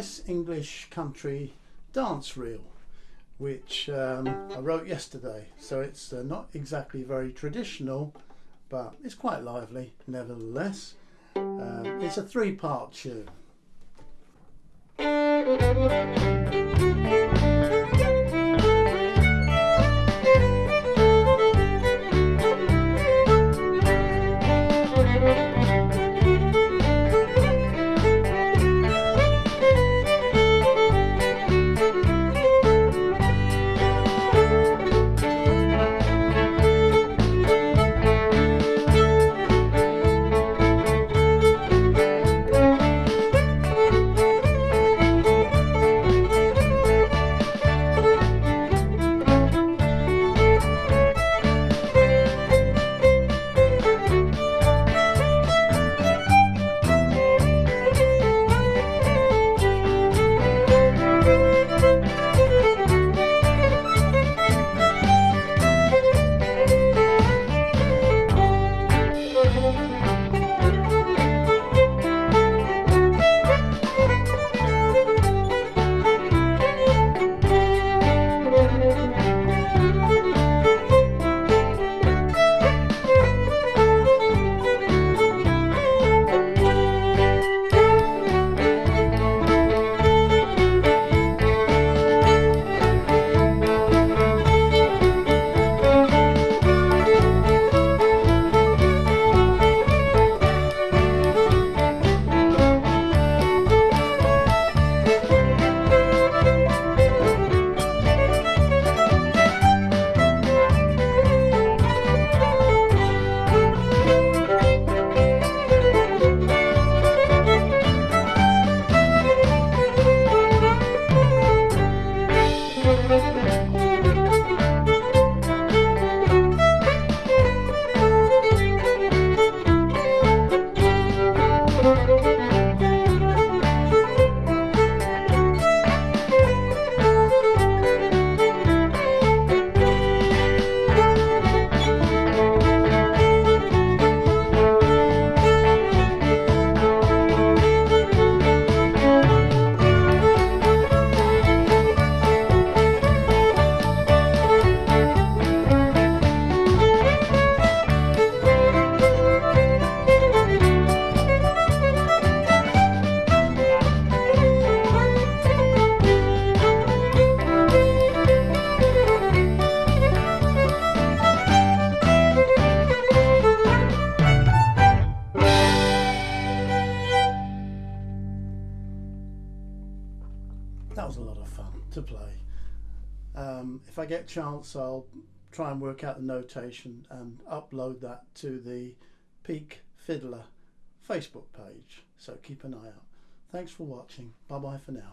nice English country dance reel which um, I wrote yesterday. So it's uh, not exactly very traditional, but it's quite lively nevertheless. Um, it's a three part tune. That was a lot of fun to play. Um, if I get a chance, I'll try and work out the notation and upload that to the Peak Fiddler Facebook page. So keep an eye out. Thanks for watching. Bye bye for now.